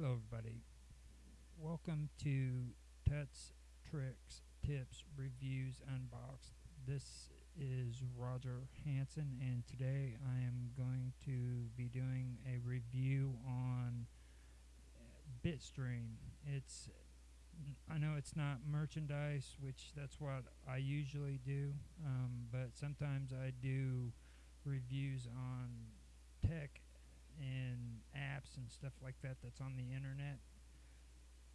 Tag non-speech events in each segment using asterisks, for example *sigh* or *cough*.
Hello, everybody. Welcome to Tuts, Tricks, Tips, Reviews, Unboxed. This is Roger Hanson, and today I am going to be doing a review on Bitstream. It's I know it's not merchandise, which that's what I usually do, um, but sometimes I do reviews on tech and apps and stuff like that that's on the internet.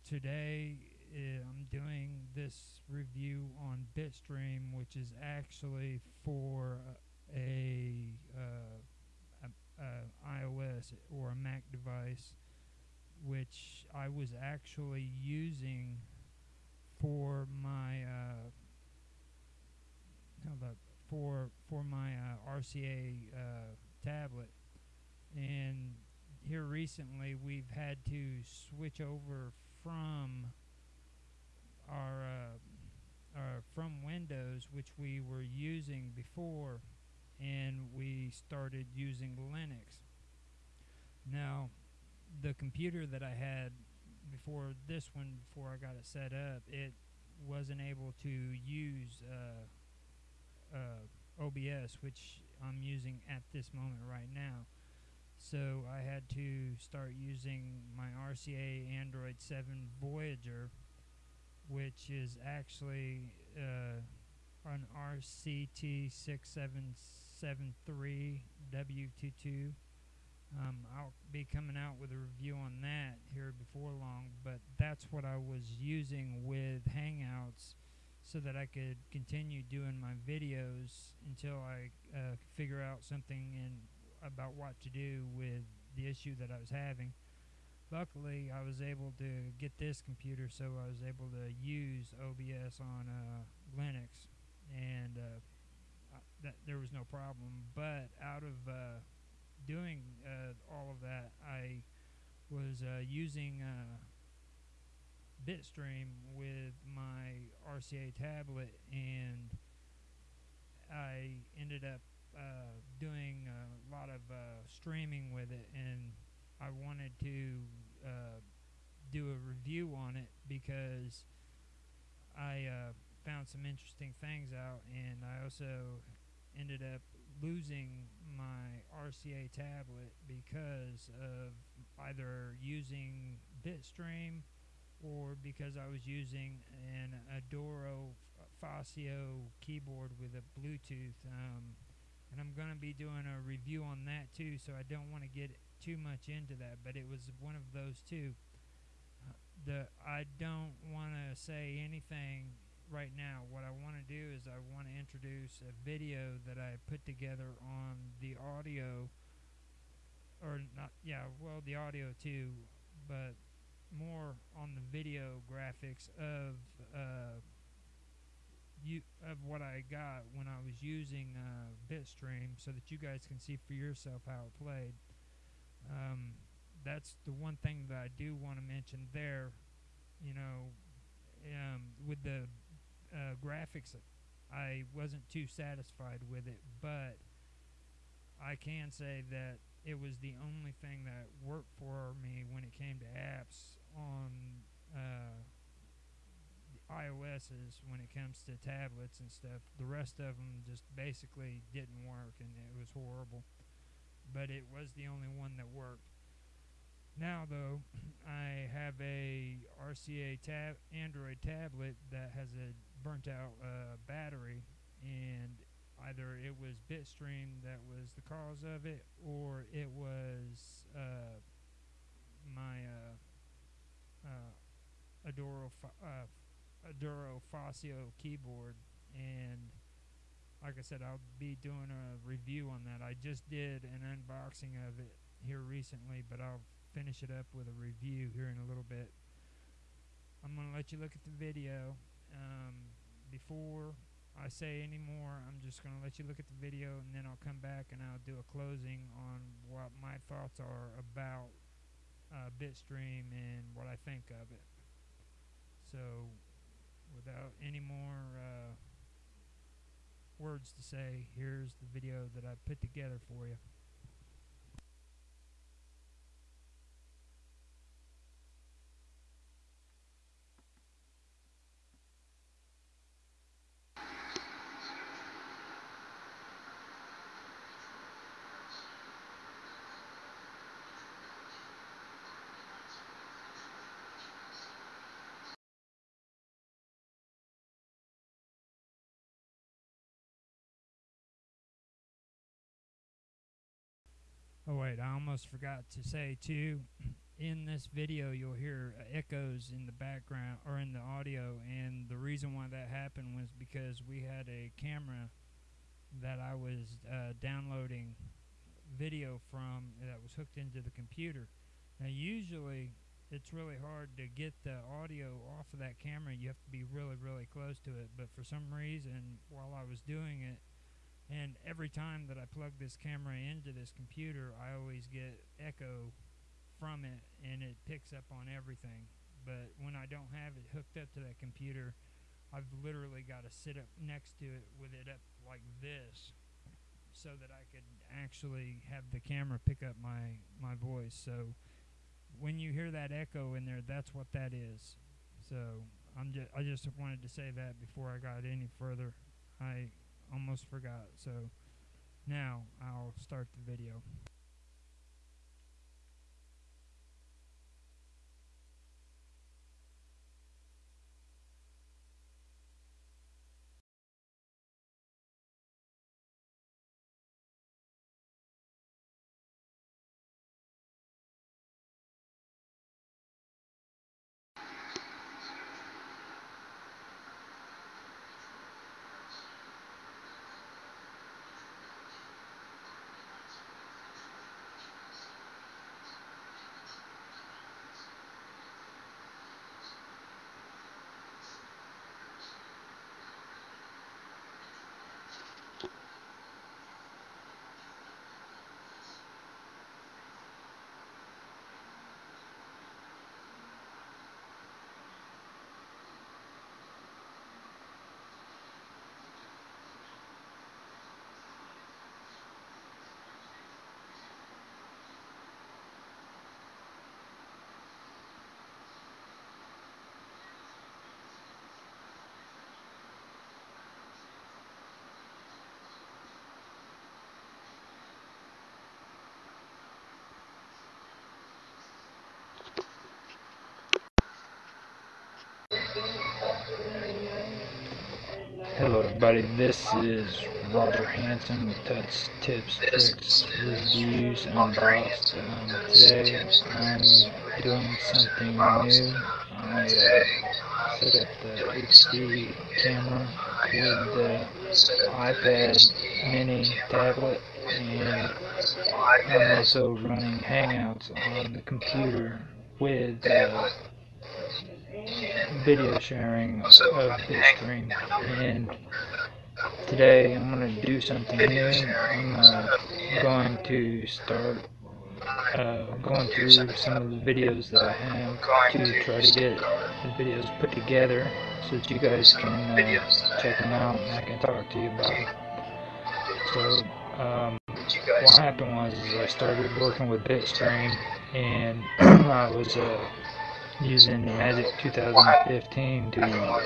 Today uh, I'm doing this review on Bitstream, which is actually for a, uh, a, a iOS or a Mac device, which I was actually using for my uh, for for my uh, RCA uh, tablet and here recently we've had to switch over from our, uh, our from Windows, which we were using before, and we started using Linux. Now, the computer that I had before this one, before I got it set up, it wasn't able to use uh, uh, OBS, which I'm using at this moment right now. So I had to start using my RCA Android 7 Voyager, which is actually uh, an RCT6773W22. Um, I'll be coming out with a review on that here before long, but that's what I was using with Hangouts so that I could continue doing my videos until I uh, figure out something in about what to do with the issue that I was having. Luckily, I was able to get this computer, so I was able to use OBS on uh, Linux, and uh, that there was no problem. But out of uh, doing uh, all of that, I was uh, using uh, Bitstream with my RCA tablet, and I ended up uh, doing a lot of uh, streaming with it, and I wanted to uh, do a review on it because I uh, found some interesting things out, and I also ended up losing my RCA tablet because of either using Bitstream or because I was using an Adoro Facio keyboard with a Bluetooth. Um, and I'm going to be doing a review on that too, so I don't want to get too much into that, but it was one of those two. Uh, the I don't want to say anything right now. What I want to do is I want to introduce a video that I put together on the audio, or not, yeah, well, the audio too, but more on the video graphics of uh, you of what I got when I was using uh, Bitstream, so that you guys can see for yourself how it played. Um, that's the one thing that I do want to mention there. You know, um, with the uh, graphics, I wasn't too satisfied with it, but I can say that it was the only thing that worked for me when it came to apps on uh, iOS's when it comes to tablets and stuff. The rest of them just basically didn't work, and it was horrible. But it was the only one that worked. Now, though, *clears throat* I have a RCA tab Android tablet that has a burnt out uh, battery, and either it was Bitstream that was the cause of it, or it was uh, my uh, uh Adoro uh, Adoro Facio keyboard, and like I said, I'll be doing a review on that. I just did an unboxing of it here recently, but I'll finish it up with a review here in a little bit. I'm going to let you look at the video. Um, before I say any more, I'm just going to let you look at the video, and then I'll come back and I'll do a closing on what my thoughts are about uh, Bitstream and what I think of it. So without any more uh, words to say, here's the video that I put together for you. Oh wait, I almost forgot to say too. *clears throat* In this video, you'll hear uh, echoes in the background or in the audio, and the reason why that happened was because we had a camera that I was uh, downloading video from that was hooked into the computer. Now, usually, it's really hard to get the audio off of that camera. You have to be really, really close to it. But for some reason, while I was doing it, and every time that I plug this camera into this computer, I always get echo from it and it picks up on everything. But when I don't have it hooked up to that computer, I've literally got to sit up next to it with it up like this so that I could actually have the camera pick up my, my voice. So when you hear that echo in there, that's what that is. So I'm just I just wanted to say that before I got any further. I almost forgot. So now I'll start the video. Hello everybody, this is Roger Hanson with Touch Tips, Tricks, Reviews, and Unboxed. Um, today I'm doing something new. I uh, set up the HD camera with the iPad mini tablet and I'm also running Hangouts on the computer with uh, video sharing of Bitstream and today I'm going to do something new. I'm uh, going to start uh, going through some of the videos that I have to try to get the videos put together so that you guys can uh, check them out and I can talk to you about them. So um, what happened was I started working with Bitstream and *clears throat* I was uh, using Magic 2015 to uh,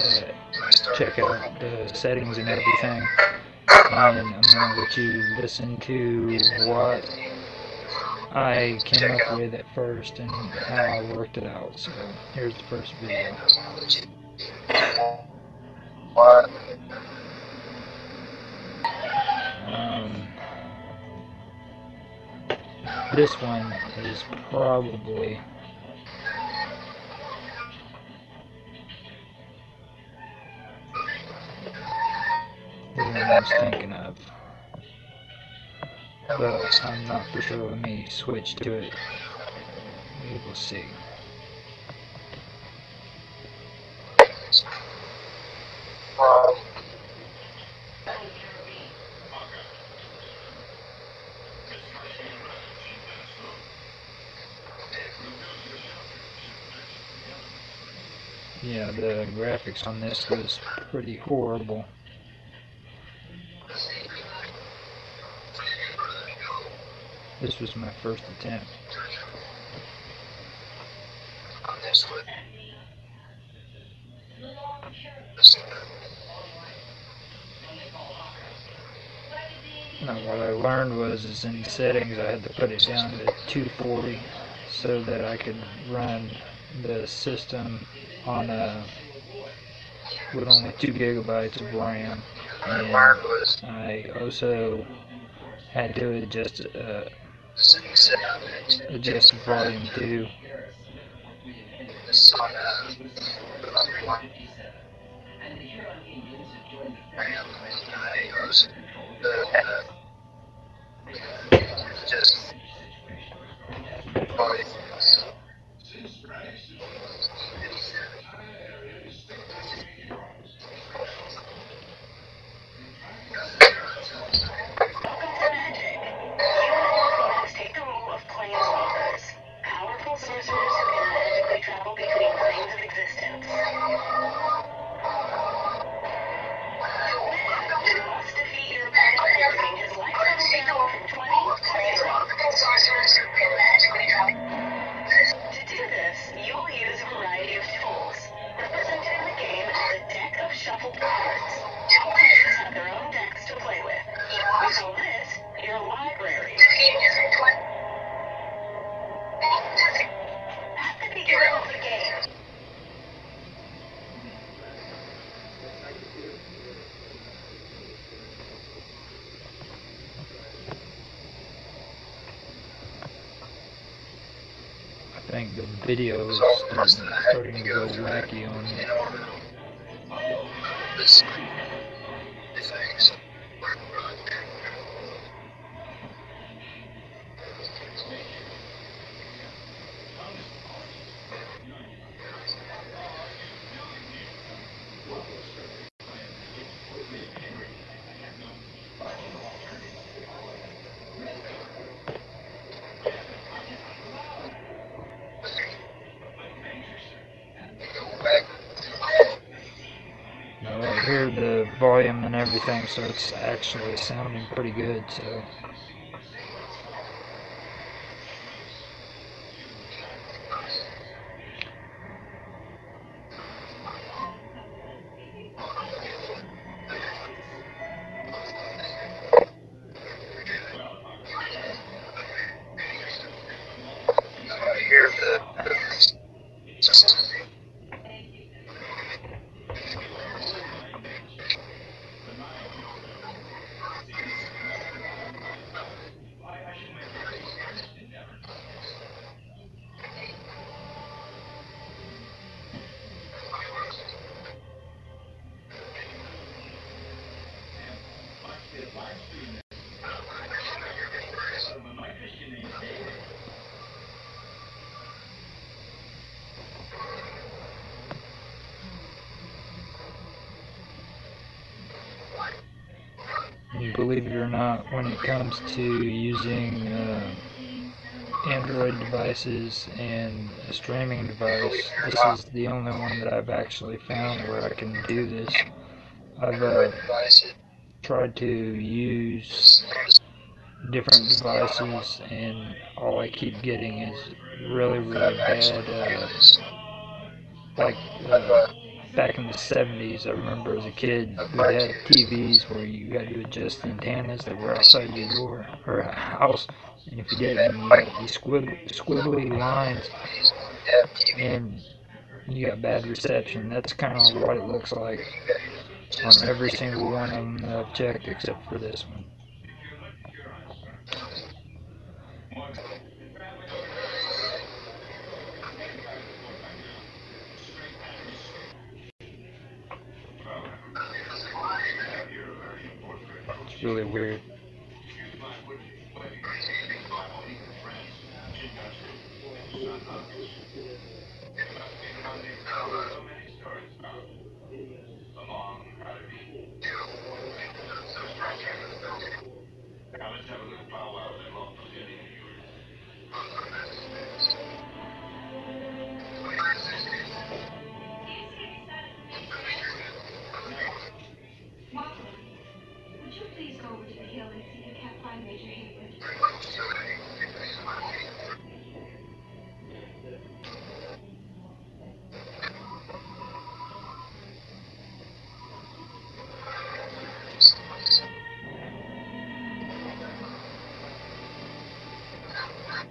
check out the settings and everything. And I'm going to let you listen to what I came up with at first and how I worked it out. So here's the first video. Um, this one is probably I was thinking of. But I'm not for sure. Let me switch to it. We will see. Yeah, the graphics on this was pretty horrible. This was my first attempt. On this one. Now what I learned was is in settings I had to put it down to 240 so that I could run the system on a with only 2 gigabytes of RAM and I also had to adjust uh, adjust volume too. Just Welcome I think the video is starting, to go wacky on me. this things. Go back. No, I hear the volume and so it's actually sounding pretty good. So believe it or not, when it comes to using uh, Android devices and a streaming device, this is the only one that I've actually found where I can do this. I've uh, tried to use different devices, and all I keep getting is really, really bad. Uh, like uh, back in the 70s, I remember as a kid, we had TVs where you had to adjust the antennas that were outside your door or house, and if you didn't, you got these squiggly, squiggly lines, and you got bad reception. That's kind of what it looks like on every single one of them that I've checked except for this one. It's really weird.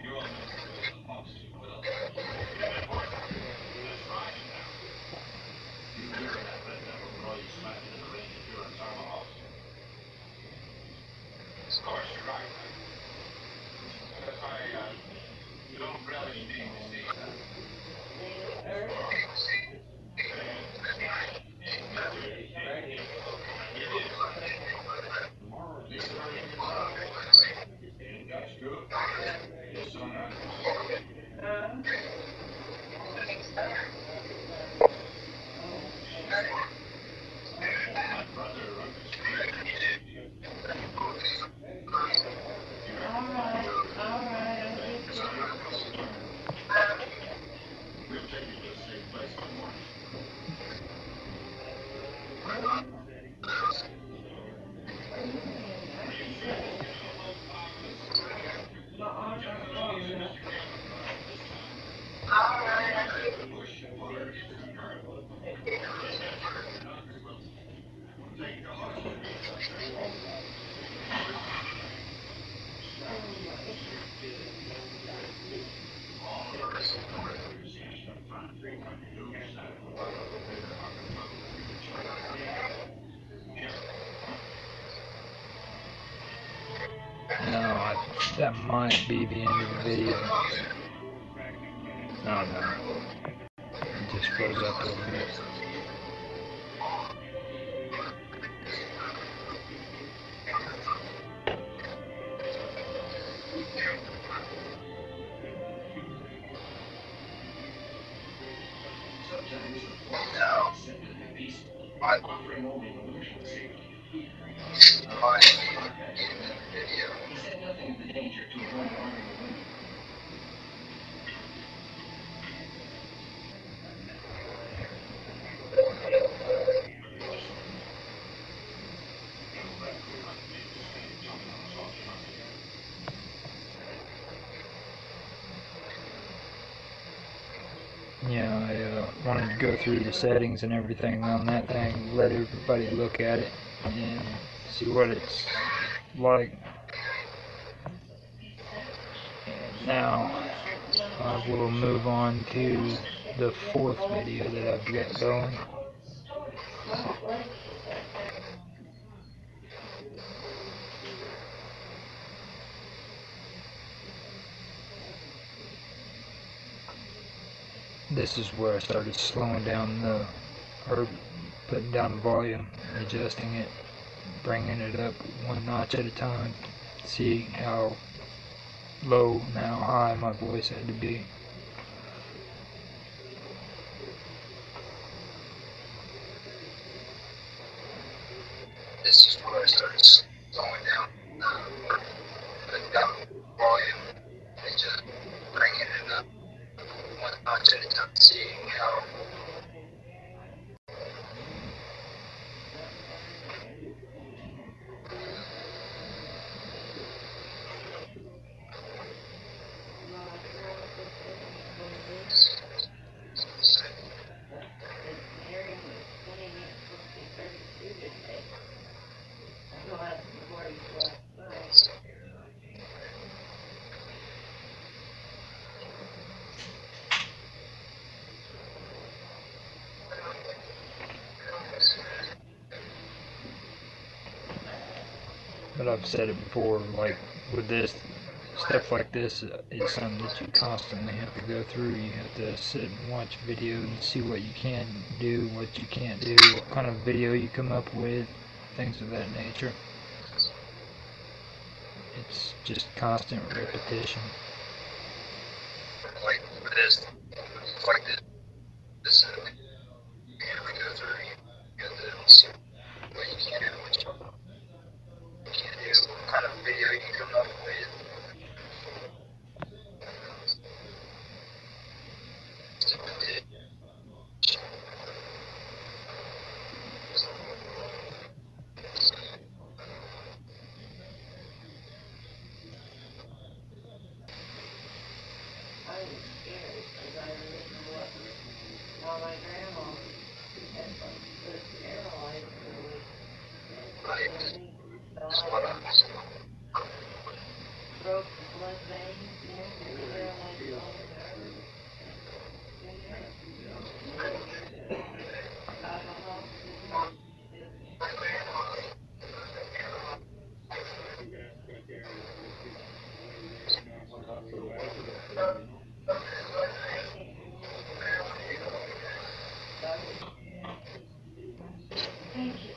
You're welcome. that might be the end of the video. No, no. It just goes up over here. Yeah, I uh, wanted to go through the settings and everything on that thing, let everybody look at it and see what it's like. And now I will move on to the fourth video that I've got going. This is where I started slowing down the, or putting down the volume, adjusting it, bringing it up one notch at a time, seeing how low and how high my voice had to be. This is where I started slowing down, uh, putting down volume, and just bringing it up one notch at a time, seeing how But I've said it before, like with this, stuff like this uh, is something that you constantly have to go through. You have to sit and watch video and see what you can do, what you can't do, what kind of video you come up with, things of that nature. It's just constant repetition. like with this, like this, this, uh, you have to go through, you have to see what you can do, what you can't do, what kind of video you come up with. Like, that's what I'm, Thank you.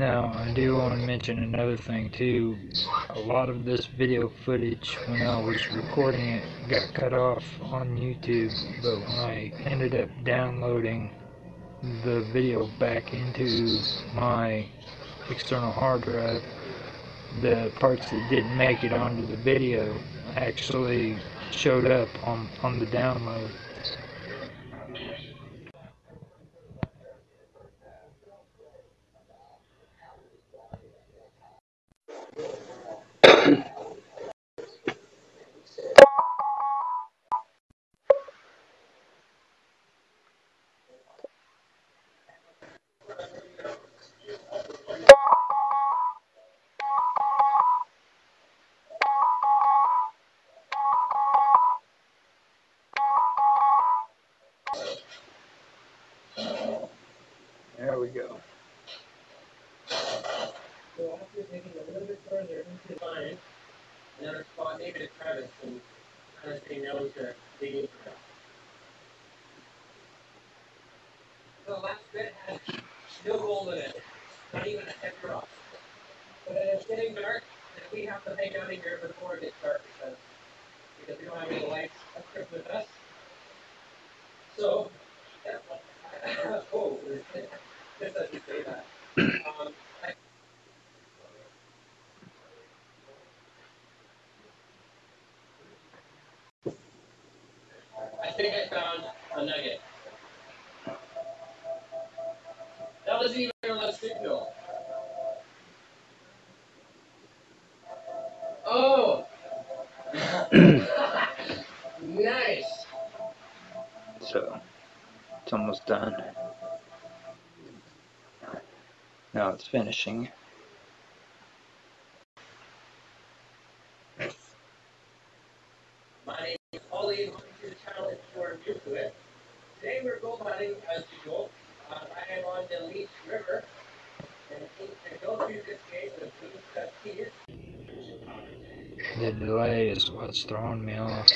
Now, I do want to mention another thing too. A lot of this video footage, when I was recording it, got cut off on YouTube, but when I ended up downloading the video back into my external hard drive, the parts that didn't make it onto the video actually showed up on, on the download. Getting dark, we have to hang out in here before it gets dark because, because we don't have any lights equipped with us. So, yeah, *laughs* oh, just as you say that. Um, I I think I found a nugget. That was even a signal. Oh! *clears throat* nice! So it's almost done. Now it's finishing. My name is and welcome to the channel new to it. Today we're gold hunting as usual. I am on the Leech River. And go through this The delay is what's throwing me off.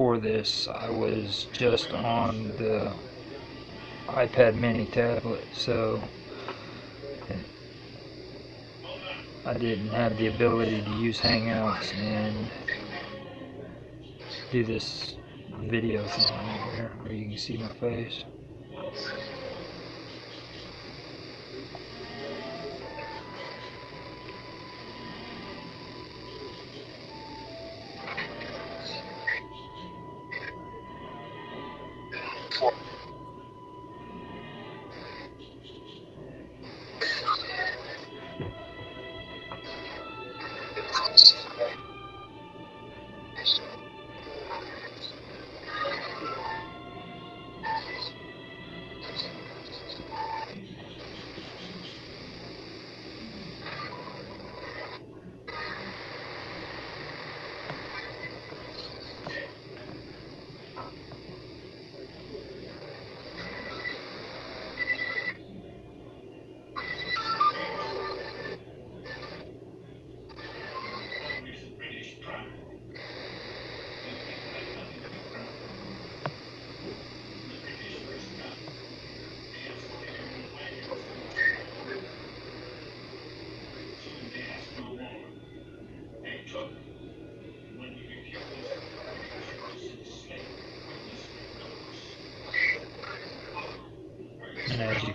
Before this, I was just on the iPad mini tablet, so I didn't have the ability to use Hangouts and do this video thing here where you can see my face.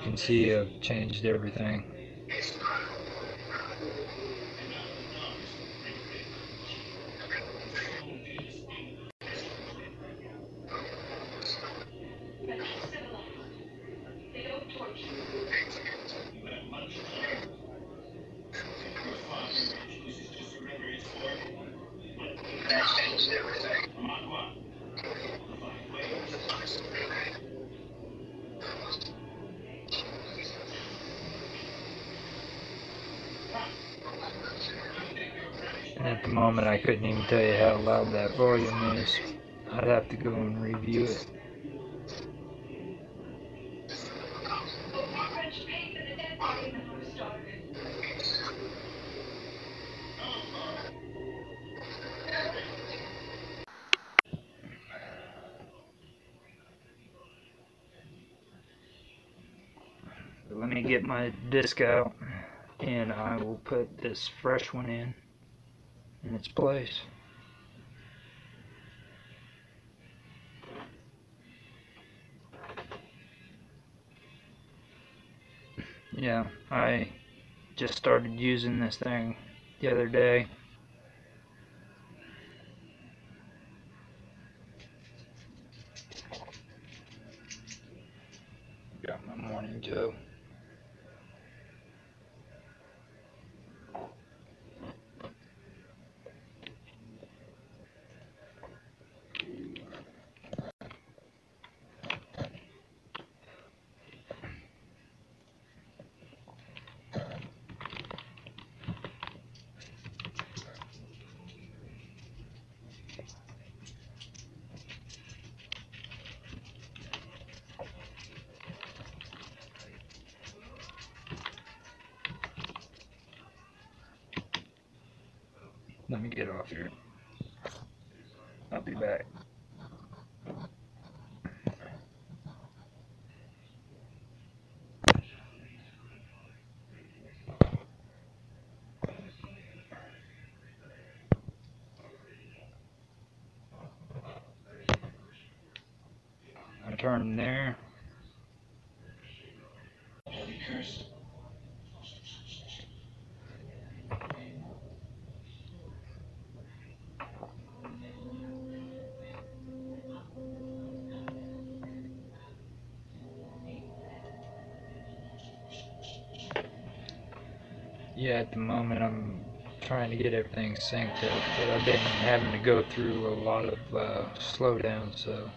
Can see, I've changed everything. They don't torture you. Changed everything. And at the moment, I couldn't even tell you how loud that volume is. I'd have to go and review it. Let me get my disc out, and I will put this fresh one in in its place. Yeah, I just started using this thing the other day. Let me get off here. I'll be back. I turn them there. Yeah, at the moment I'm trying to get everything synced up, but I've been having to go through a lot of uh, slowdown, so.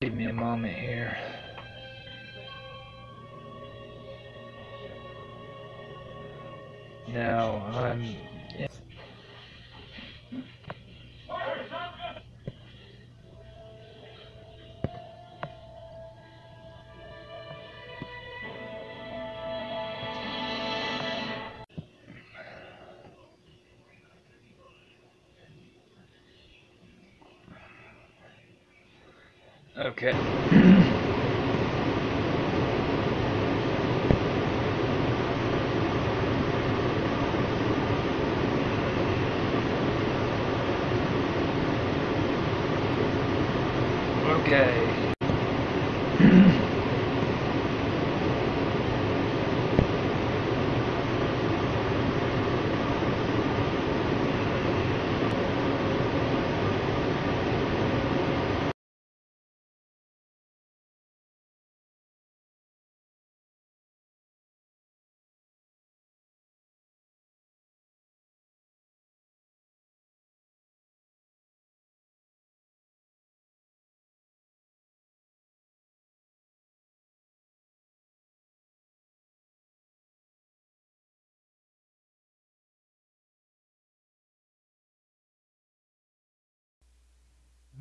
Give me a moment here. Now I'm. Okay. *clears throat*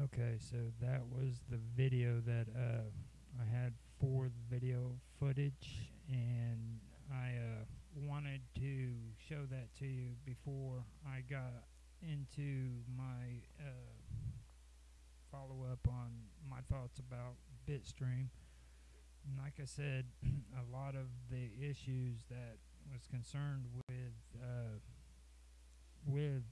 Okay, so that was the video that uh, I had for the video footage, and I uh, wanted to show that to you before I got into my uh, follow up on my thoughts about Bitstream. And like I said, *clears throat* a lot of the issues that was concerned with uh, with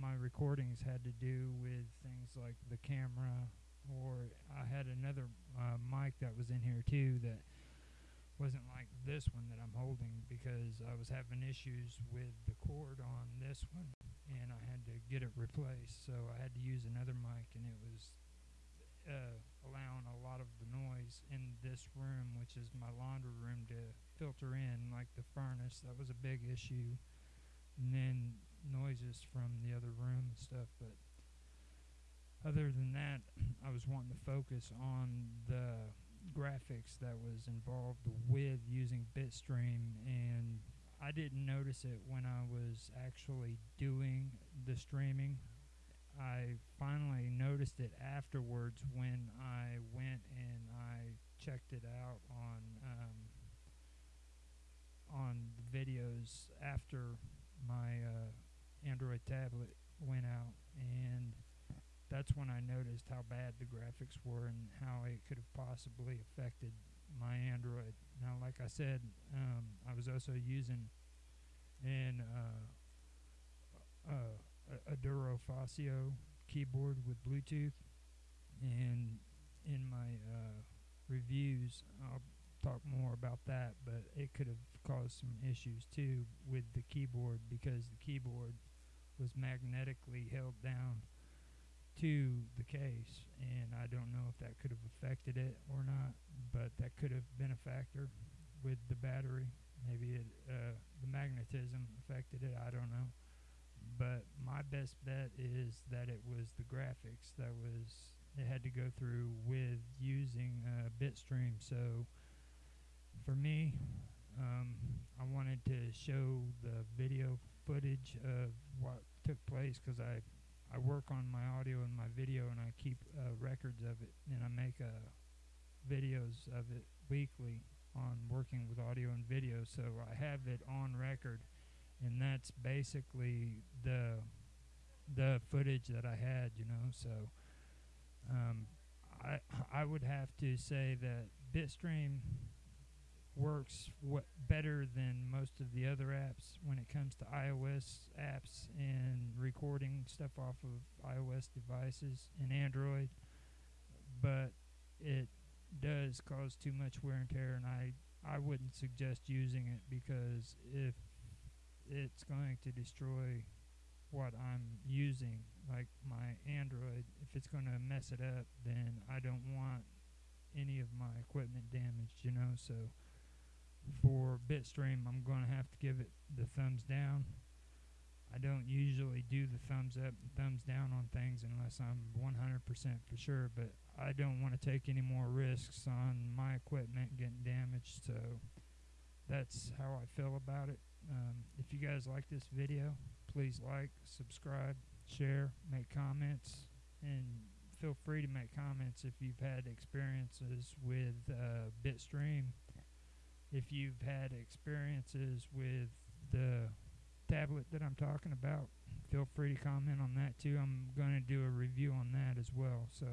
my recordings had to do with things like the camera, or I had another uh, mic that was in here too that wasn't like this one that I'm holding because I was having issues with the cord on this one and I had to get it replaced. So I had to use another mic and it was uh, allowing a lot of the noise in this room, which is my laundry room, to filter in, like the furnace. That was a big issue. And then noises from the other room and stuff. But other than that, *clears throat* I was wanting to focus on the graphics that was involved with using Bitstream, and I didn't notice it when I was actually doing the streaming. I finally noticed it afterwards when I went and I checked it out on um, on the videos after my uh, Android tablet went out, and that's when I noticed how bad the graphics were and how it could have possibly affected my Android. Now, like I said, um, I was also using an uh, uh, a, Duro keyboard with Bluetooth, and in my uh, reviews, I'll talk more about that. But it could have caused some issues too with the keyboard because the keyboard was magnetically held down to the case, and I don't know if that could have affected it or not. But that could have been a factor with the battery. Maybe it, uh, the magnetism affected it. I don't know. But my best bet is that it was the graphics that was it had to go through with using uh, Bitstream. So for me, um, I wanted to show the video footage of what took place because I I work on my audio and my video and I keep uh, records of it and I make uh, videos of it weekly on working with audio and video. So I have it on record, and that's basically the the footage that I had. You know, so um, I I would have to say that Bitstream works what better than most of the other apps when it comes to iOS apps and recording stuff off of iOS devices and Android, but it does cause too much wear and tear, and I I wouldn't suggest using it because if it's going to destroy what I'm using, like my Android, if it's going to mess it up, then I don't want any of my equipment damaged, you know. So for Bitstream, I'm going to have to give it the thumbs down. I don't usually do the thumbs up and thumbs down on things unless I'm 100% for sure, but I don't want to take any more risks on my equipment getting damaged, so that's how I feel about it. Um, if you guys like this video, please like, subscribe, share, make comments, and feel free to make comments if you've had experiences with uh, Bitstream. If you've had experiences with the tablet that I'm talking about, feel free to comment on that too. I'm going to do a review on that as well. So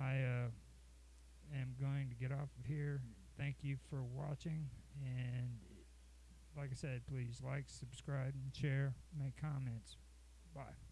I uh, am going to get off of here. Thank you for watching. And like I said, please like, subscribe, and share, make comments. Bye.